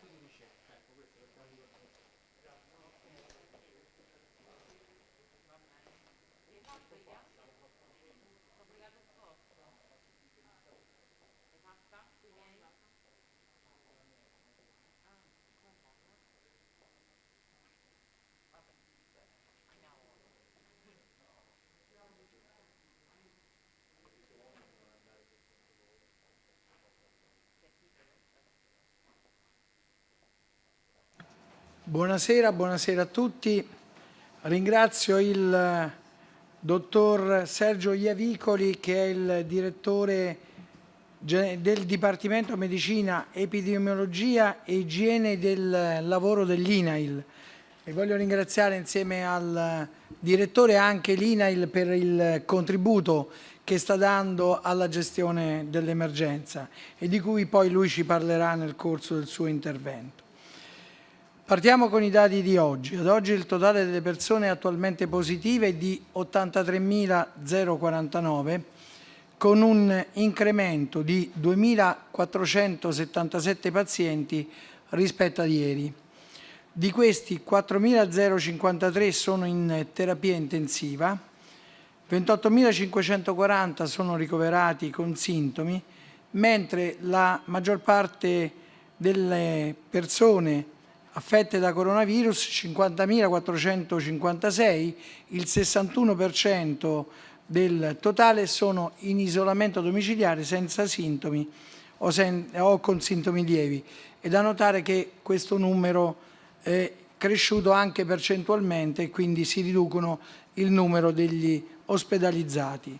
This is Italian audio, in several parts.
Di ricerca, ecco questo perché non dico Buonasera, buonasera a tutti. Ringrazio il eh, dottor Sergio Iavicoli che è il direttore del Dipartimento Medicina, Epidemiologia e Igiene del Lavoro dell'INAIL. E voglio ringraziare insieme al direttore anche l'INAIL per il contributo che sta dando alla gestione dell'emergenza e di cui poi lui ci parlerà nel corso del suo intervento. Partiamo con i dati di oggi. Ad oggi il totale delle persone attualmente positive è di 83.049 con un incremento di 2.477 pazienti rispetto a ieri. Di questi 4.053 sono in terapia intensiva, 28.540 sono ricoverati con sintomi, mentre la maggior parte delle persone affette da coronavirus 50.456, il 61% del totale sono in isolamento domiciliare senza sintomi o, sen o con sintomi lievi. È da notare che questo numero è cresciuto anche percentualmente e quindi si riducono il numero degli ospedalizzati.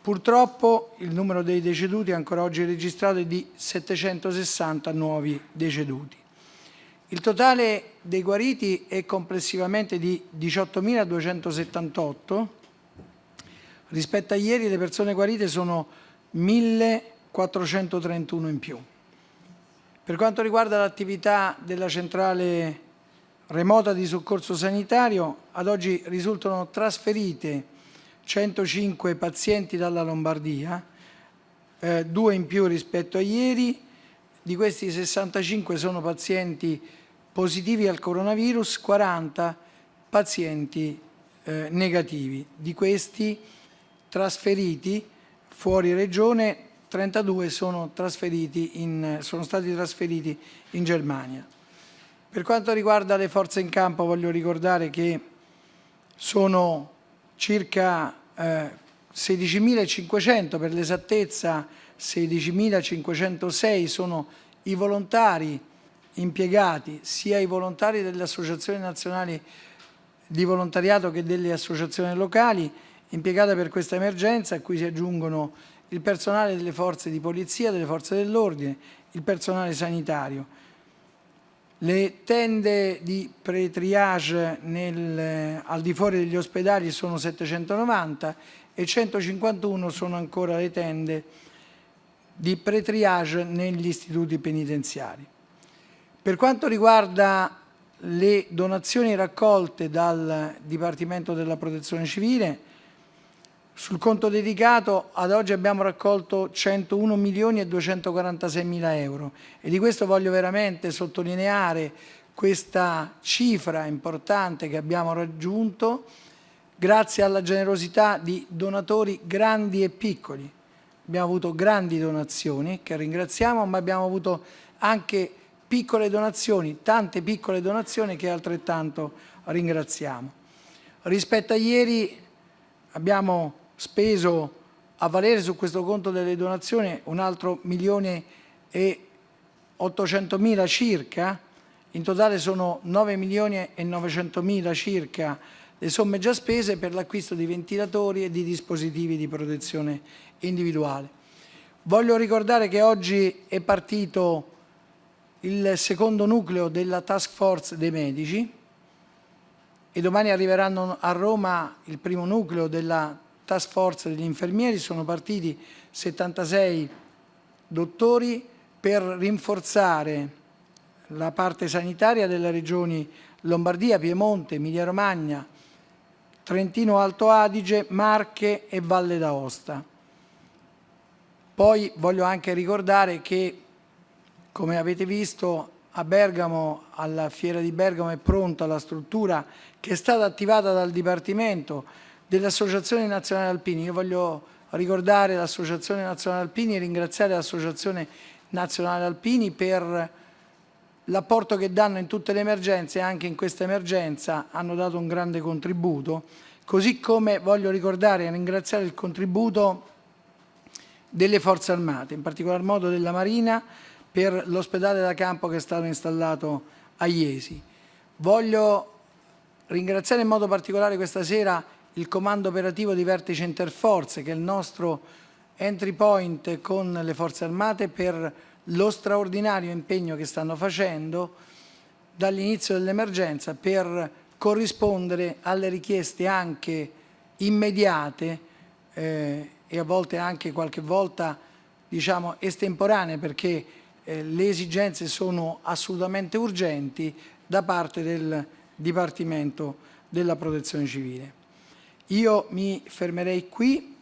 Purtroppo il numero dei deceduti ancora oggi registrato è di 760 nuovi deceduti. Il totale dei guariti è complessivamente di 18.278, rispetto a ieri le persone guarite sono 1.431 in più. Per quanto riguarda l'attività della centrale remota di soccorso sanitario, ad oggi risultano trasferite 105 pazienti dalla Lombardia, eh, due in più rispetto a ieri, di questi 65 sono pazienti positivi al coronavirus, 40 pazienti eh, negativi. Di questi trasferiti fuori regione, 32 sono, in, sono stati trasferiti in Germania. Per quanto riguarda le forze in campo voglio ricordare che sono circa eh, 16.500 per l'esattezza 16.506 sono i volontari impiegati, sia i volontari delle associazioni nazionali di volontariato che delle associazioni locali, impiegate per questa emergenza, a cui si aggiungono il personale delle forze di polizia, delle forze dell'ordine, il personale sanitario. Le tende di pre-triage al di fuori degli ospedali sono 790 e 151 sono ancora le tende di pre-triage negli istituti penitenziari. Per quanto riguarda le donazioni raccolte dal Dipartimento della Protezione Civile, sul conto dedicato ad oggi abbiamo raccolto 101 milioni e 246 mila euro e di questo voglio veramente sottolineare questa cifra importante che abbiamo raggiunto grazie alla generosità di donatori grandi e piccoli abbiamo avuto grandi donazioni che ringraziamo, ma abbiamo avuto anche piccole donazioni, tante piccole donazioni che altrettanto ringraziamo. Rispetto a ieri abbiamo speso a valere su questo conto delle donazioni un altro milione e 800 mila circa, in totale sono 9 milioni e 900 mila circa le somme già spese per l'acquisto di ventilatori e di dispositivi di protezione individuale. Voglio ricordare che oggi è partito il secondo nucleo della task force dei medici e domani arriveranno a Roma il primo nucleo della task force degli infermieri, sono partiti 76 dottori per rinforzare la parte sanitaria delle regioni Lombardia, Piemonte, Emilia Romagna, Trentino Alto Adige, Marche e Valle d'Aosta. Poi voglio anche ricordare che, come avete visto, a Bergamo, alla Fiera di Bergamo è pronta la struttura che è stata attivata dal Dipartimento delle Associazioni Nazionali Alpini. Io voglio ricordare l'Associazione Nazionale Alpini e ringraziare l'Associazione Nazionale Alpini per l'apporto che danno in tutte le emergenze anche in questa emergenza hanno dato un grande contributo, così come voglio ricordare e ringraziare il contributo delle forze armate, in particolar modo della Marina, per l'ospedale da campo che è stato installato a Iesi. Voglio ringraziare in modo particolare questa sera il comando operativo di Vertice Interforze, che è il nostro entry point con le forze armate per lo straordinario impegno che stanno facendo dall'inizio dell'emergenza per corrispondere alle richieste anche immediate eh, e a volte anche qualche volta diciamo estemporanee perché eh, le esigenze sono assolutamente urgenti da parte del Dipartimento della Protezione Civile. Io mi fermerei qui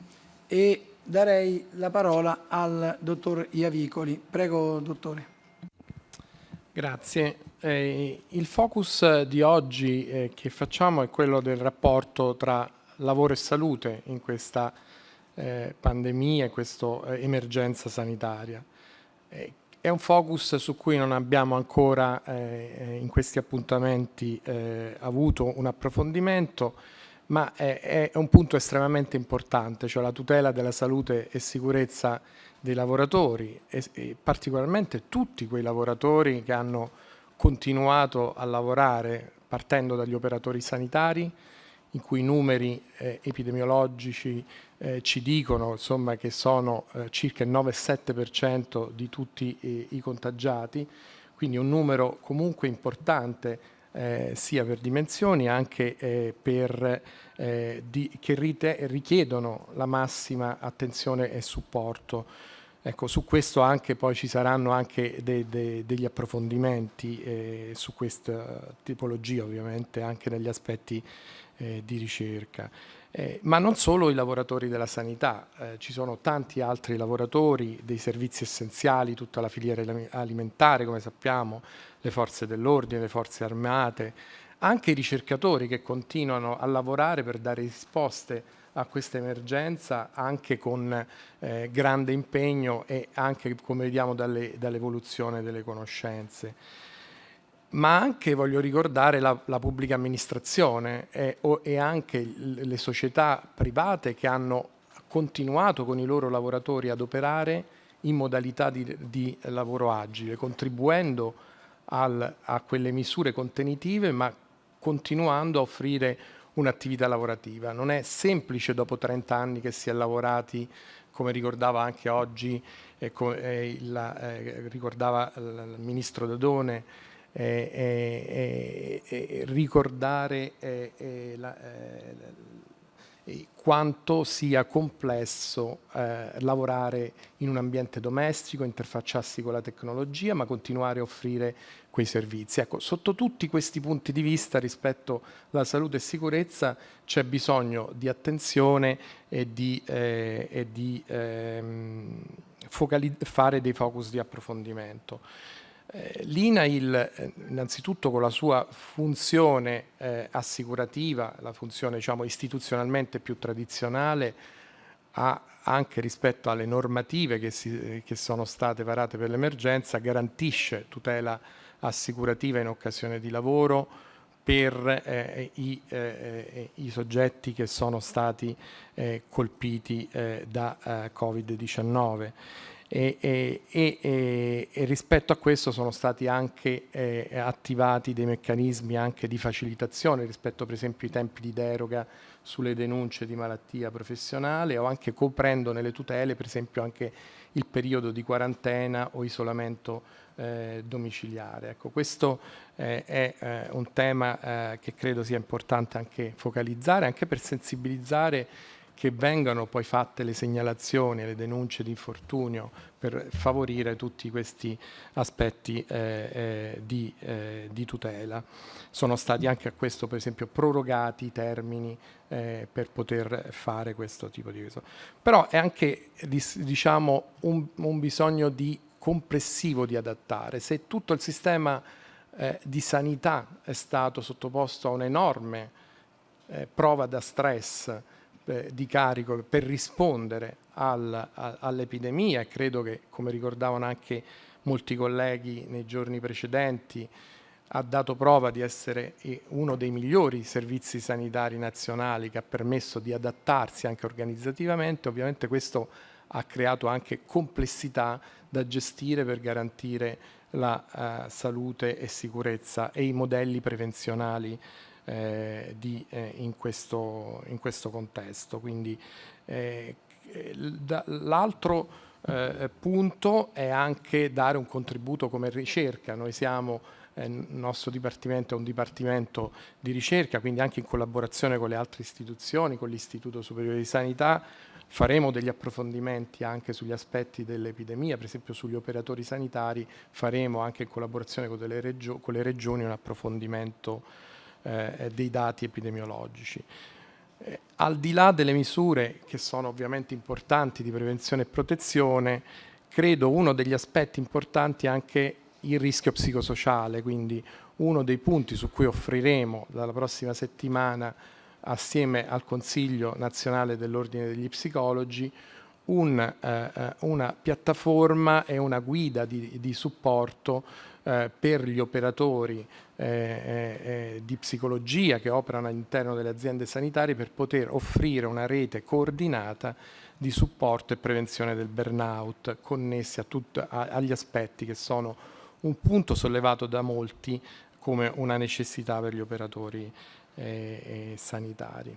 e darei la parola al dottor Iavicoli. Prego, dottore. Grazie. Eh, il focus di oggi eh, che facciamo è quello del rapporto tra lavoro e salute in questa eh, pandemia, in questa eh, emergenza sanitaria. Eh, è un focus su cui non abbiamo ancora eh, in questi appuntamenti avuto un approfondimento, ma è, è, un punto estremamente importante, cioè la tutela della salute e sicurezza dei lavoratori e, e particolarmente tutti quei lavoratori che hanno continuato a lavorare partendo dagli operatori sanitari, in cui i numeri eh, epidemiologici eh, ci dicono insomma, che sono eh, circa il 9-7% di tutti i, i contagiati, quindi un numero comunque importante eh, sia per dimensioni anche eh, per, eh, di, che richiedono la massima attenzione e supporto. Ecco, su questo anche poi ci saranno anche de, de, degli approfondimenti eh, su questa tipologia, ovviamente anche negli aspetti eh, di ricerca. Eh, ma non solo i lavoratori della sanità, eh, ci sono tanti altri lavoratori dei servizi essenziali, tutta la filiera alimentare, come sappiamo, le forze dell'ordine, le forze armate, anche i ricercatori che continuano a lavorare per dare risposte a questa emergenza anche con eh, grande impegno e anche come vediamo dall'evoluzione dalle delle conoscenze ma anche voglio ricordare la, la pubblica amministrazione e, o, e, anche le società private che hanno continuato con i loro lavoratori ad operare in modalità di, di lavoro agile, contribuendo al, a quelle misure contenitive ma continuando a offrire un'attività lavorativa. Non è semplice dopo 30 anni che si è lavorati, come ricordava anche oggi, eh, eh, il, eh, ricordava il Ministro Dadone, eh, eh, ricordare la, quanto sia complesso eh, lavorare in un ambiente domestico, interfacciarsi con la tecnologia, ma continuare a offrire quei servizi. Ecco, sotto tutti questi punti di vista rispetto alla salute e sicurezza c'è bisogno di attenzione e di, eh, e di ehm, fare dei focus di approfondimento. Eh, L'INAIL eh, innanzitutto con la sua funzione eh, assicurativa, la funzione diciamo, istituzionalmente più tradizionale, ha anche rispetto alle normative che, si, che sono state varate per l'emergenza, garantisce tutela assicurativa in occasione di lavoro per eh, i, eh, i, soggetti che sono stati eh, colpiti da Covid-19 e, e, e, e, rispetto a questo sono stati anche eh, attivati dei meccanismi anche di facilitazione rispetto per esempio ai tempi di deroga sulle denunce di malattia professionale o anche coprendo nelle tutele per esempio anche il periodo di quarantena o isolamento eh, domiciliare. Ecco, questo eh, è eh, un tema eh, che credo sia importante anche focalizzare, anche per sensibilizzare che vengano poi fatte le segnalazioni e le denunce di infortunio per favorire tutti questi aspetti eh, eh, di, eh, di, tutela. Sono stati anche a questo per esempio prorogati i termini eh, per poter fare questo tipo di cosa. Però è anche diciamo, un, un bisogno di complessivo di adattare. Se tutto il sistema eh, di sanità è stato sottoposto a un'enorme eh, prova da stress eh, di carico per rispondere al, all'epidemia. E credo che, come ricordavano anche molti colleghi nei giorni precedenti, ha dato prova di essere eh, uno dei migliori servizi sanitari nazionali che ha permesso di adattarsi anche organizzativamente, ovviamente questo ha creato anche complessità da gestire per garantire la uh, salute e sicurezza e i modelli prevenzionali eh, di, eh, in, questo, in, questo, contesto. Quindi eh, l'altro eh, punto è anche dare un contributo come ricerca. Noi siamo il nostro dipartimento è un dipartimento di ricerca, quindi anche in collaborazione con le altre istituzioni, con l'Istituto Superiore di Sanità, faremo degli approfondimenti anche sugli aspetti dell'epidemia, per esempio sugli operatori sanitari, faremo anche in collaborazione con, con le regioni un approfondimento eh, dei dati epidemiologici. Eh, al di là delle misure che sono ovviamente importanti di prevenzione e protezione, credo uno degli aspetti importanti è anche il rischio psicosociale, quindi uno dei punti su cui offriremo dalla prossima settimana assieme al Consiglio nazionale dell'Ordine degli Psicologi un, eh, eh, una piattaforma e una guida di, di supporto eh, per gli operatori eh, eh, eh, di psicologia che operano all'interno delle aziende sanitarie per poter offrire una rete coordinata di supporto e prevenzione del burnout connessi a tut, a, agli aspetti che sono un punto sollevato da molti come una necessità per gli operatori sanitari.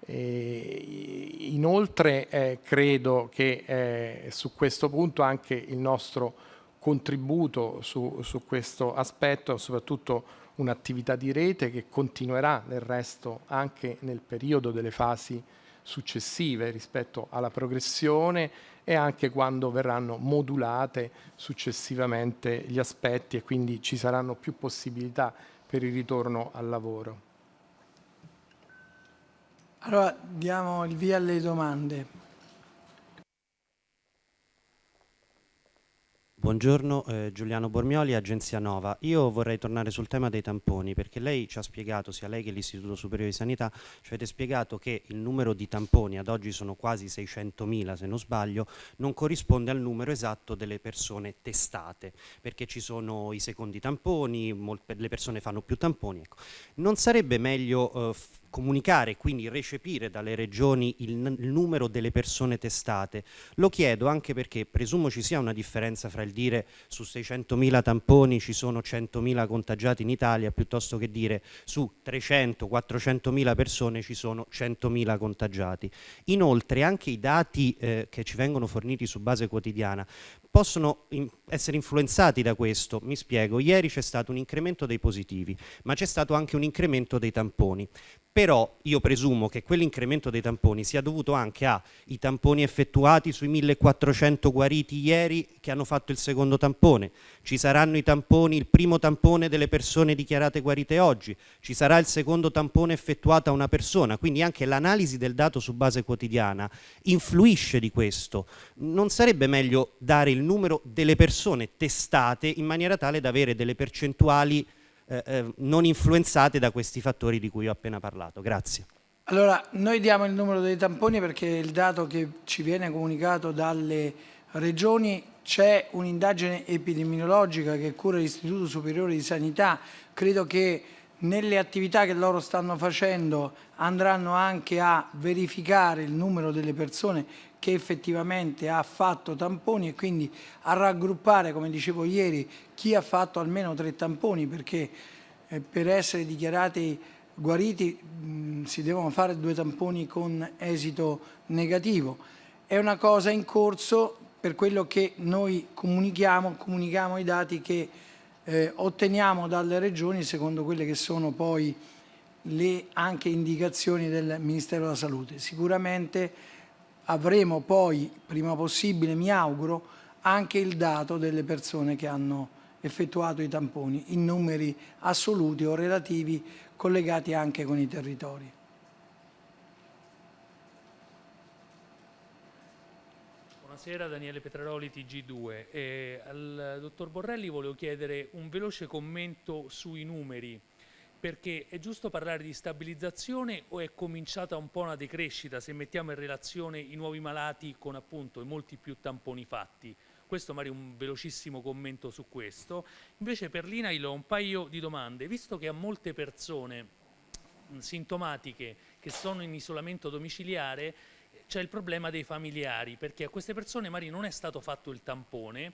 E inoltre eh, credo che eh, su questo punto anche il nostro contributo su, su questo aspetto, soprattutto un'attività di rete che continuerà nel resto anche nel periodo delle fasi successive rispetto alla progressione e anche quando verranno modulate successivamente gli aspetti e quindi ci saranno più possibilità per il ritorno al lavoro. Allora diamo il via alle domande. Buongiorno, eh, Giuliano Bormioli, Agenzia Nova. Io vorrei tornare sul tema dei tamponi perché lei ci ha spiegato, sia lei che l'Istituto Superiore di Sanità, ci avete spiegato che il numero di tamponi, ad oggi sono quasi 600.000 se non sbaglio, non corrisponde al numero esatto delle persone testate perché ci sono i secondi tamponi, le persone fanno più tamponi. Ecco. Non sarebbe meglio eh, comunicare, quindi recepire dalle regioni il, il, numero delle persone testate. Lo chiedo anche perché presumo ci sia una differenza fra il dire su 600.000 tamponi ci sono 100.000 contagiati in Italia piuttosto che dire su 300-400.000 persone ci sono 100.000 contagiati. Inoltre anche i dati eh, che ci vengono forniti su base quotidiana possono in essere influenzati da questo. Mi spiego, ieri c'è stato un incremento dei positivi, ma c'è stato anche un incremento dei tamponi però io presumo che quell'incremento dei tamponi sia dovuto anche ai tamponi effettuati sui 1400 guariti ieri che hanno fatto il secondo tampone, ci saranno i tamponi, il primo tampone delle persone dichiarate guarite oggi, ci sarà il secondo tampone effettuato a una persona, quindi anche l'analisi del dato su base quotidiana influisce di questo. Non sarebbe meglio dare il numero delle persone testate in maniera tale da avere delle percentuali eh, eh, non influenzate da questi fattori di cui ho appena parlato. Grazie. Allora, noi diamo il numero dei tamponi perché il dato che ci viene comunicato dalle regioni c'è un'indagine epidemiologica che cura l'Istituto Superiore di Sanità, credo che nelle attività che loro stanno facendo andranno anche a verificare il numero delle persone che effettivamente ha fatto tamponi e quindi a raggruppare, come dicevo ieri, chi ha fatto almeno tre tamponi perché eh, per essere dichiarati guariti mh, si devono fare due tamponi con esito negativo. È una cosa in corso per quello che noi comunichiamo, comunichiamo i dati che eh, otteniamo dalle regioni secondo quelle che sono poi le anche indicazioni del Ministero della Salute. Sicuramente avremo poi, prima possibile, mi auguro, anche il dato delle persone che hanno effettuato i tamponi in numeri assoluti o relativi collegati anche con i territori. Buonasera, Daniele Petraroli, TG2. Eh, al dottor Borrelli volevo chiedere un veloce commento sui numeri, perché è giusto parlare di stabilizzazione o è cominciata un po' una decrescita se mettiamo in relazione i nuovi malati con appunto i molti più tamponi fatti? Questo magari un velocissimo commento su questo. Invece per l'INAIL ho un paio di domande. Visto che a molte persone sintomatiche che sono in isolamento domiciliare c'è il problema dei familiari, perché a queste persone magari non è stato fatto il tampone,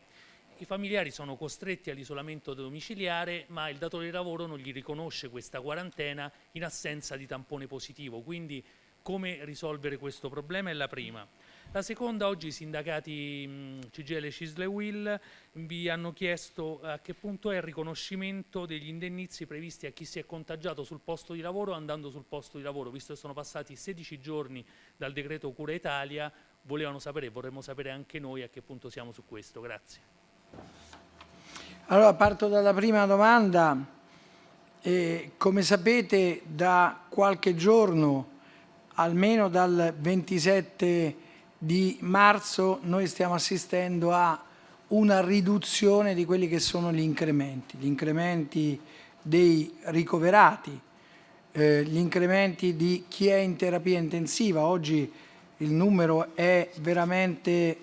i familiari sono costretti all'isolamento domiciliare, ma il datore di lavoro non gli riconosce questa quarantena in assenza di tampone positivo. Quindi come risolvere questo problema è la prima. La seconda, oggi i sindacati mh, CGL, Cisle e Will vi hanno chiesto a che punto è il riconoscimento degli indennizi previsti a chi si è contagiato sul posto di lavoro andando sul posto di lavoro, visto che sono passati 16 giorni dal decreto Cura Italia, volevano sapere, vorremmo sapere anche noi a che punto siamo su questo. Grazie. Allora parto dalla prima domanda. Eh, come sapete da qualche giorno, almeno dal 27 di marzo noi stiamo assistendo a una riduzione di quelli che sono gli incrementi, gli incrementi dei ricoverati, eh, gli incrementi di chi è in terapia intensiva. Oggi il numero è veramente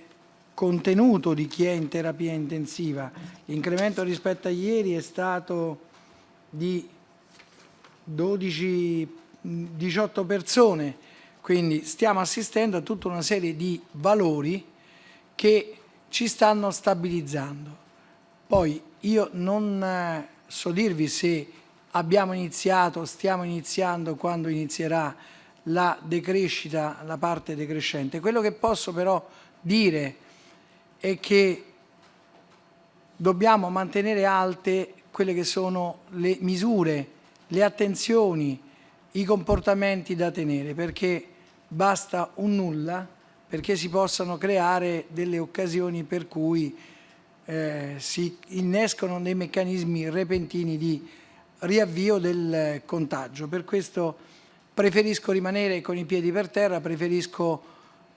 contenuto di chi è in terapia intensiva. L'incremento rispetto a ieri è stato di 12-18 persone quindi stiamo assistendo a tutta una serie di valori che ci stanno stabilizzando. Poi io non eh, so dirvi se abbiamo iniziato, stiamo iniziando, quando inizierà la decrescita, la parte decrescente. Quello che posso però dire è che dobbiamo mantenere alte quelle che sono le misure, le attenzioni, i comportamenti da tenere, perché basta un nulla perché si possano creare delle occasioni per cui eh, si innescono dei meccanismi repentini di riavvio del contagio. Per questo preferisco rimanere con i piedi per terra, preferisco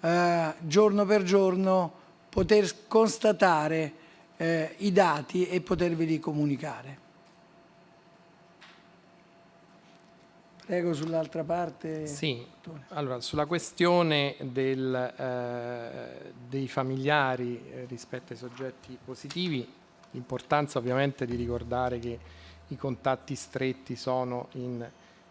eh, giorno per giorno poter constatare eh, i dati e poterveli comunicare. Prego sull'altra parte. Sì, allora sulla questione del, eh, dei familiari eh, rispetto ai soggetti positivi, l'importanza ovviamente di ricordare che i contatti stretti sono in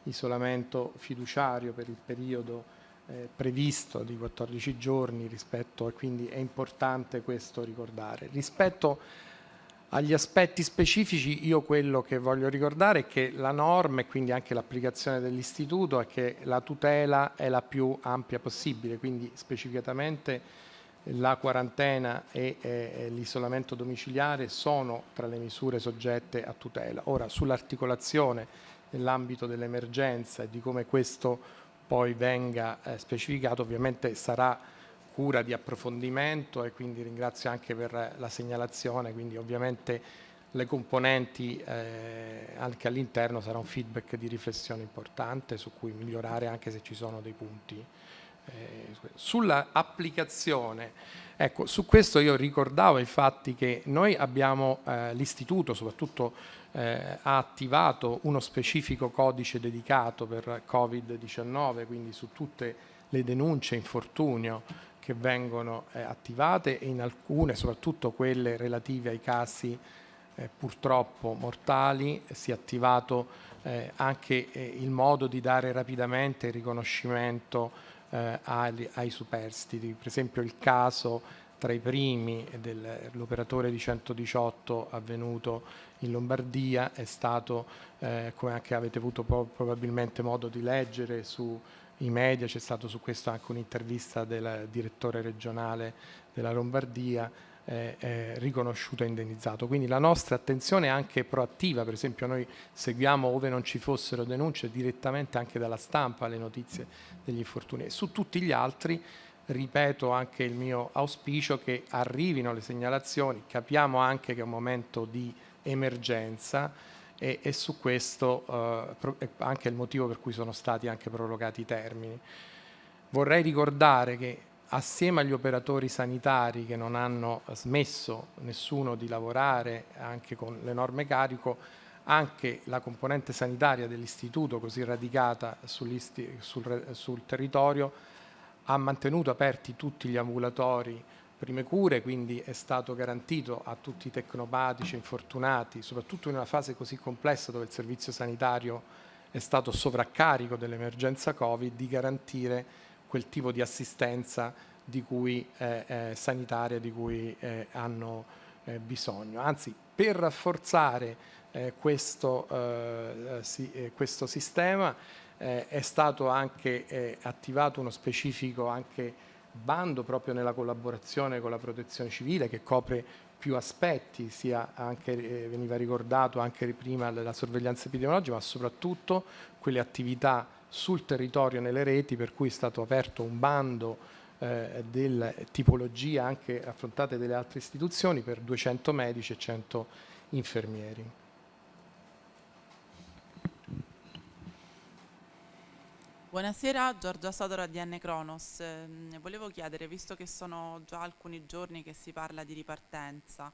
isolamento fiduciario per il periodo eh, previsto di 14 giorni rispetto e quindi è importante questo ricordare. Rispetto agli aspetti specifici io quello che voglio ricordare è che la norma e quindi anche l'applicazione dell'istituto è che la tutela è la più ampia possibile, quindi specificatamente la quarantena e eh, l'isolamento domiciliare sono tra le misure soggette a tutela. Ora sull'articolazione nell'ambito dell'emergenza e di come questo poi venga eh, specificato ovviamente sarà cura di approfondimento e quindi ringrazio anche per la segnalazione, quindi ovviamente le componenti eh, anche all'interno sarà un feedback di riflessione importante su cui migliorare anche se ci sono dei punti. Eh, sulla applicazione, ecco, su questo io ricordavo infatti che noi abbiamo, eh, l'istituto soprattutto eh, ha attivato uno specifico codice dedicato per Covid-19, quindi su tutte le denunce infortunio che vengono eh, attivate e in alcune, soprattutto quelle relative ai casi eh, purtroppo mortali, si è attivato eh, anche eh, il modo di dare rapidamente il riconoscimento eh, ai, ai, superstiti. Per esempio il caso tra i primi dell'operatore di 118 avvenuto in Lombardia è stato, eh, come anche avete avuto probabilmente modo di leggere su i media, c'è stato su questo anche un'intervista del direttore regionale della Lombardia, eh, eh, riconosciuto e indennizzato. Quindi la nostra attenzione è anche proattiva, per esempio noi seguiamo ove non ci fossero denunce direttamente anche dalla stampa le notizie degli infortuni e su tutti gli altri ripeto anche il mio auspicio che arrivino le segnalazioni, capiamo anche che è un momento di emergenza e, e su questo eh, è anche il motivo per cui sono stati anche prorogati i termini. Vorrei ricordare che assieme agli operatori sanitari che non hanno smesso nessuno di lavorare anche con l'enorme carico, anche la componente sanitaria dell'istituto così radicata sul, sul territorio ha mantenuto aperti tutti gli ambulatori prime cure, quindi è stato garantito a tutti i tecnopatici, infortunati, soprattutto in una fase così complessa dove il servizio sanitario è stato sovraccarico dell'emergenza Covid, di garantire quel tipo di assistenza di cui, eh, eh, sanitaria di cui eh, hanno eh, bisogno. Anzi, per rafforzare eh, questo, eh, si, questo, sistema è stato anche attivato uno specifico anche bando proprio nella collaborazione con la protezione civile che copre più aspetti, sia anche, eh, veniva ricordato anche prima la sorveglianza epidemiologica, ma soprattutto quelle attività sul territorio nelle reti per cui è stato aperto un bando eh, della tipologia anche affrontate dalle altre istituzioni per 200 medici e 100 infermieri. Buonasera, Giorgia Sodora di N Cronos. Eh, volevo chiedere, visto che sono già alcuni giorni che si parla di ripartenza,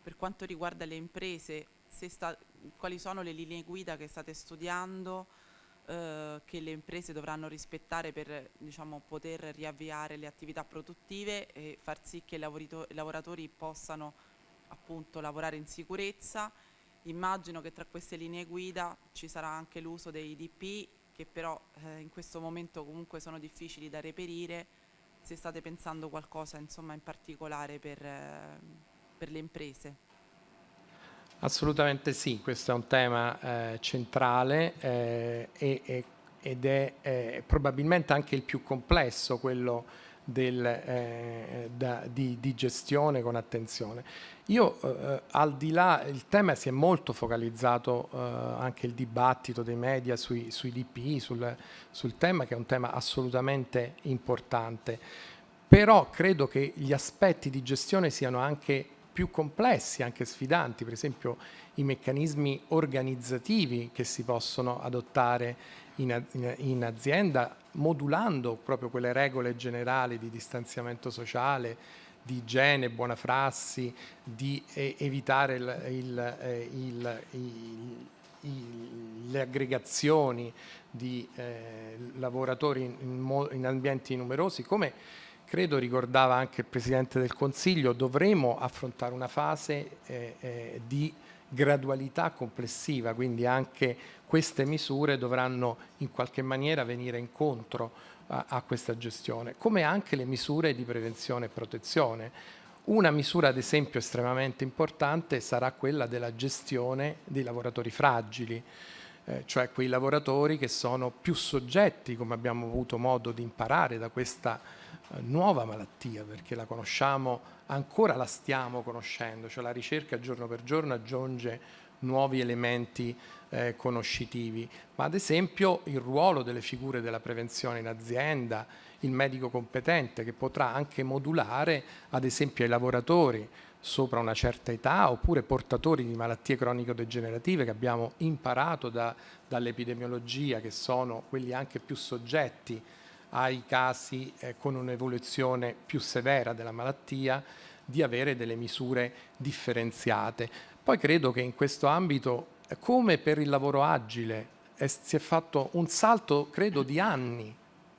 per quanto riguarda le imprese, sta, quali sono le linee guida che state studiando, eh, che le imprese dovranno rispettare per diciamo, poter riavviare le attività produttive e far sì che i lavoratori possano appunto lavorare in sicurezza. Immagino che tra queste linee guida ci sarà anche l'uso dei DP che però eh, in questo momento comunque sono difficili da reperire, se state pensando qualcosa insomma, in particolare per, eh, per, le imprese. Assolutamente sì, questo è un tema eh, centrale eh, e, ed è eh, probabilmente anche il più complesso, quello del, eh, da, di, di, gestione con attenzione. Io eh, al di là, il tema si è molto focalizzato eh, anche il dibattito dei media sui, sui DPI, sul, sul tema che è un tema assolutamente importante, però credo che gli aspetti di gestione siano anche più complessi, anche sfidanti, per esempio i meccanismi organizzativi che si possono adottare in, in, in azienda modulando proprio quelle regole generali di distanziamento sociale, di igiene, buona prassi, di eh, evitare il, il, eh, il, le aggregazioni di eh, lavoratori in, in, ambienti numerosi, come credo ricordava anche il Presidente del Consiglio, dovremo affrontare una fase eh, eh, di gradualità complessiva, quindi anche queste misure dovranno in qualche maniera venire incontro a, a questa gestione, come anche le misure di prevenzione e protezione. Una misura ad esempio estremamente importante sarà quella della gestione dei lavoratori fragili, eh, cioè quei lavoratori che sono più soggetti, come abbiamo avuto modo di imparare da questa eh, nuova malattia, perché la conosciamo, ancora la stiamo conoscendo, cioè la ricerca giorno per giorno aggiunge nuovi elementi eh, conoscitivi, ma ad esempio il ruolo delle figure della prevenzione in azienda, il medico competente che potrà anche modulare ad esempio ai lavoratori sopra una certa età oppure portatori di malattie cronico-degenerative che abbiamo imparato da, dall'epidemiologia che sono quelli anche più soggetti ai casi eh, con un'evoluzione più severa della malattia di avere delle misure differenziate. Poi credo che in questo ambito come per il lavoro agile è, si è fatto un salto, credo, di anni.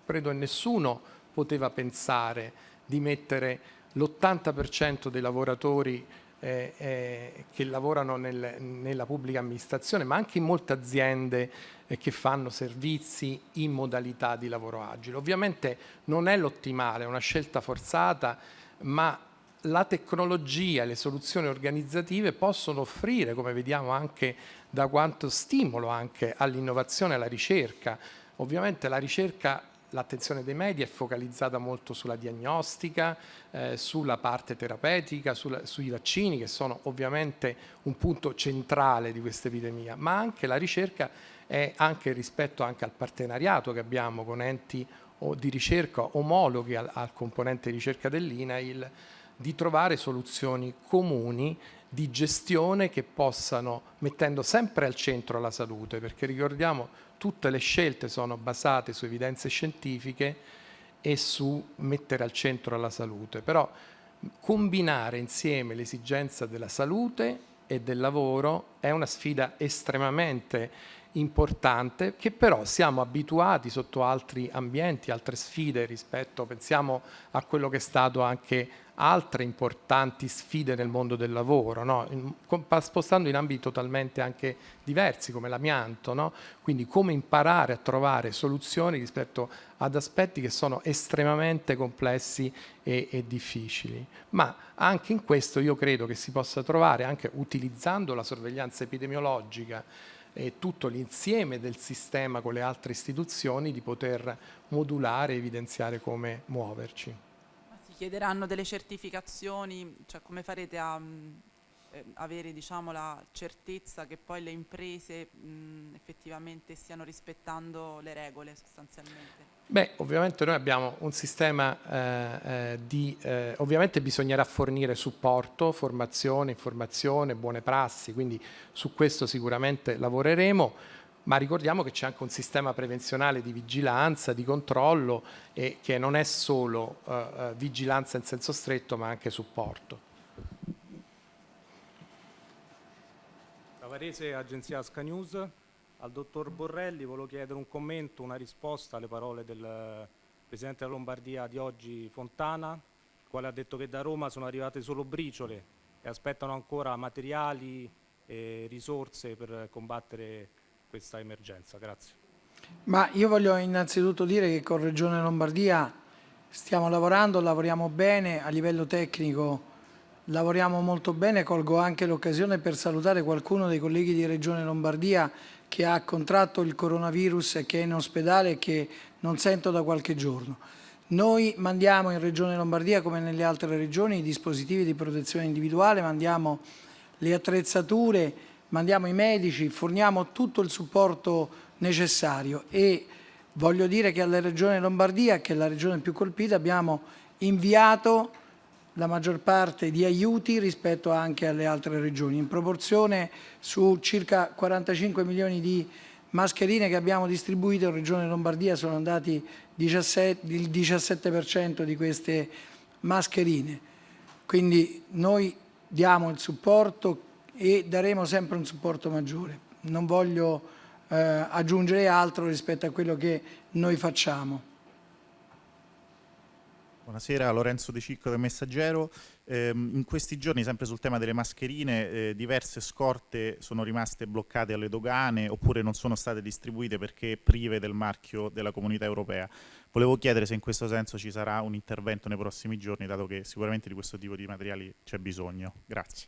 Credo che nessuno poteva pensare di mettere l'80% dei lavoratori eh, eh, che lavorano nel, nella pubblica amministrazione, ma anche in molte aziende eh, che fanno servizi in modalità di lavoro agile. Ovviamente non è l'ottimale, è una scelta forzata, ma la tecnologia e le soluzioni organizzative possono offrire, come vediamo anche da quanto stimolo anche all'innovazione e alla ricerca. Ovviamente la ricerca l'attenzione dei media è focalizzata molto sulla diagnostica, eh, sulla parte terapeutica, sulla, sui vaccini che sono ovviamente un punto centrale di questa epidemia, ma anche la ricerca è anche rispetto anche al partenariato che abbiamo con enti di ricerca omologhi al, al componente ricerca dell'INAIL di trovare soluzioni comuni di gestione che possano, mettendo sempre al centro la salute, perché ricordiamo tutte le scelte sono basate su evidenze scientifiche e su mettere al centro la salute, però combinare insieme l'esigenza della salute e del lavoro è una sfida estremamente importante che però siamo abituati sotto altri ambienti, altre sfide rispetto, pensiamo a quello che è stato anche altre importanti sfide nel mondo del lavoro, no? spostando in ambiti totalmente anche diversi come l'amianto, no? quindi come imparare a trovare soluzioni rispetto ad aspetti che sono estremamente complessi e, e difficili. Ma anche in questo io credo che si possa trovare, anche utilizzando la sorveglianza epidemiologica, e tutto l'insieme del sistema con le altre istituzioni di poter modulare e evidenziare come muoverci. Chiederanno delle certificazioni, cioè come farete a mh, eh, avere diciamo, la certezza che poi le imprese mh, effettivamente stiano rispettando le regole sostanzialmente? Beh, ovviamente noi abbiamo un sistema eh, eh, di... Eh, ovviamente bisognerà fornire supporto, formazione, informazione, buone prassi, quindi su questo sicuramente lavoreremo, ma ricordiamo che c'è anche un sistema prevenzionale di vigilanza, di controllo e che non è solo eh, eh, vigilanza in senso stretto ma anche supporto. Varese, agenzia Asca News. Al dottor Borrelli volevo chiedere un commento, una risposta alle parole del Presidente della Lombardia di oggi, Fontana, il quale ha detto che da Roma sono arrivate solo briciole e aspettano ancora materiali e risorse per combattere questa emergenza. Grazie. Ma io voglio innanzitutto dire che con Regione Lombardia stiamo lavorando, lavoriamo bene a livello tecnico lavoriamo molto bene, colgo anche l'occasione per salutare qualcuno dei colleghi di Regione Lombardia che ha contratto il coronavirus e che è in ospedale e che non sento da qualche giorno. Noi mandiamo in Regione Lombardia, come nelle altre regioni, i dispositivi di protezione individuale, mandiamo le attrezzature, mandiamo i medici, forniamo tutto il supporto necessario e voglio dire che alla Regione Lombardia, che è la regione più colpita, abbiamo inviato la maggior parte di aiuti rispetto anche alle altre regioni. In proporzione su circa 45 milioni di mascherine che abbiamo distribuito in Regione Lombardia sono andati 17, il 17% di queste mascherine. Quindi noi diamo il supporto e daremo sempre un supporto maggiore. Non voglio eh, aggiungere altro rispetto a quello che noi facciamo. Buonasera, Lorenzo De Cicco del Messaggero. Eh, in questi giorni, sempre sul tema delle mascherine, eh, diverse scorte sono rimaste bloccate alle dogane oppure non sono state distribuite perché prive del marchio della comunità europea. Volevo chiedere se in questo senso ci sarà un intervento nei prossimi giorni, dato che sicuramente di questo tipo di materiali c'è bisogno. Grazie.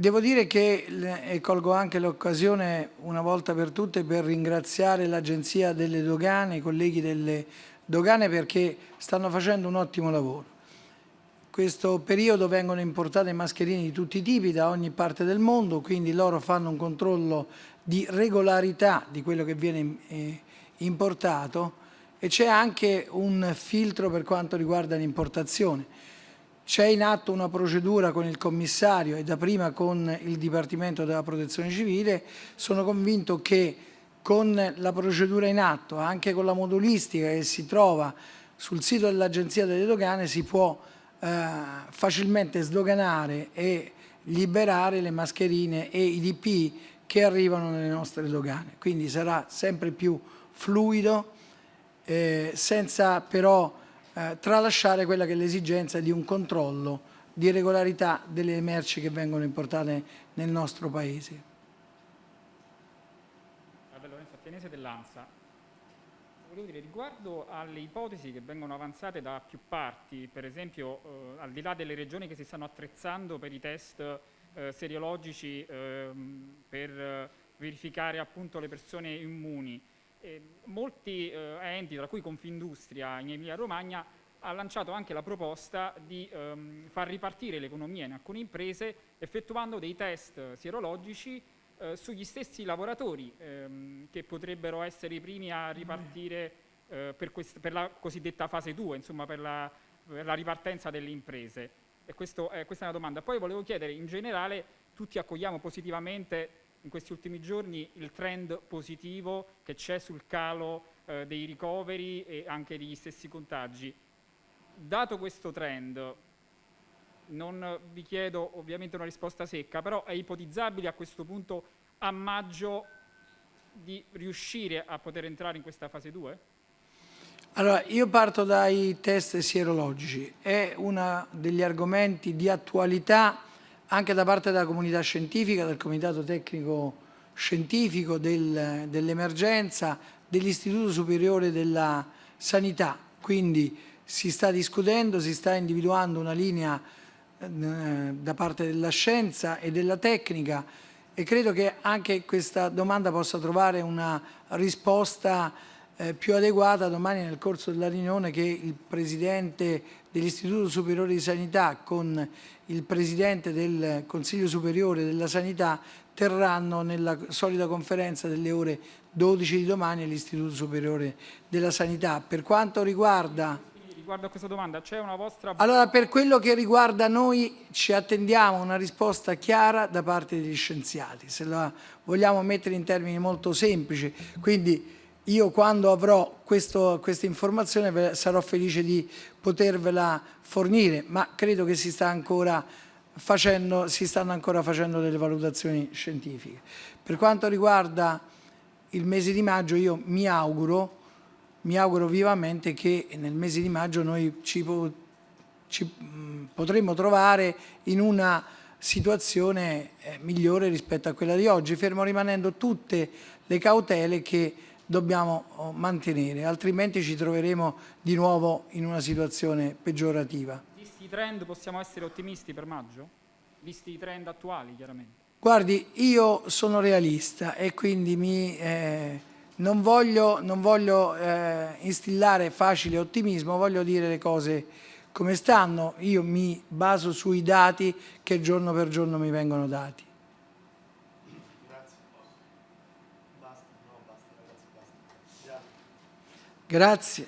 Devo dire che, e colgo anche l'occasione una volta per tutte per ringraziare l'Agenzia delle Dogane, i colleghi delle dogane perché stanno facendo un ottimo lavoro. In questo periodo vengono importate mascherine di tutti i tipi da ogni parte del mondo, quindi loro fanno un controllo di regolarità di quello che viene eh, importato e c'è anche un filtro per quanto riguarda l'importazione. C'è in atto una procedura con il commissario e da prima con il Dipartimento della Protezione Civile. Sono convinto che con la procedura in atto, anche con la modulistica che si trova sul sito dell'Agenzia delle Dogane, si può eh, facilmente sdoganare e liberare le mascherine e i DP che arrivano nelle nostre dogane. Quindi sarà sempre più fluido, eh, senza però eh, tralasciare quella che è l'esigenza di un controllo di regolarità delle merci che vengono importate nel nostro Paese. Ateniese dell'ANSA. Volevo dire, riguardo alle ipotesi che vengono avanzate da più parti, per esempio eh, al di là delle regioni che si stanno attrezzando per i test eh, seriologici eh, per verificare appunto le persone immuni, eh, molti eh, enti, tra cui Confindustria in Emilia Romagna, ha lanciato anche la proposta di ehm, far ripartire l'economia in alcune imprese effettuando dei test sierologici eh, sugli stessi lavoratori ehm, che potrebbero essere i primi a ripartire eh, per, per, la cosiddetta fase 2, insomma per la, per la ripartenza delle imprese. Questo, eh, questa è una domanda. Poi volevo chiedere, in generale, tutti accogliamo positivamente in questi ultimi giorni il trend positivo che c'è sul calo eh, dei ricoveri e anche degli stessi contagi dato questo trend, non vi chiedo ovviamente una risposta secca, però è ipotizzabile a questo punto a maggio di riuscire a poter entrare in questa fase 2? Allora, io parto dai test sierologici, è uno degli argomenti di attualità anche da parte della comunità scientifica, del comitato tecnico scientifico, del, dell'emergenza, dell'Istituto Superiore della Sanità, quindi si sta discutendo, si sta individuando una linea eh, da parte della scienza e della tecnica e credo che anche questa domanda possa trovare una risposta eh, più adeguata domani nel corso della riunione che il Presidente dell'Istituto Superiore di Sanità con il Presidente del Consiglio Superiore della Sanità terranno nella solita conferenza delle ore 12 di domani all'Istituto Superiore della Sanità. Per quanto riguarda riguardo a questa domanda, c'è una vostra... Allora, per quello che riguarda noi, ci attendiamo una risposta chiara da parte degli scienziati, se la vogliamo mettere in termini molto semplici. Quindi io quando avrò questo, questa informazione sarò felice di potervela fornire, ma credo che si, sta facendo, si stanno ancora facendo delle valutazioni scientifiche. Per quanto riguarda il mese di maggio, io mi auguro mi auguro vivamente che nel mese di maggio noi ci, ci potremo trovare in una situazione eh, migliore rispetto a quella di oggi, fermo rimanendo tutte le cautele che dobbiamo oh, mantenere, altrimenti ci troveremo di nuovo in una situazione peggiorativa. Visti i trend possiamo essere ottimisti per maggio? Visti i trend attuali chiaramente? Guardi, io sono realista e quindi mi... Eh, non voglio, non voglio eh, instillare facile ottimismo, voglio dire le cose come stanno. Io mi baso sui dati che giorno per giorno mi vengono dati. Grazie.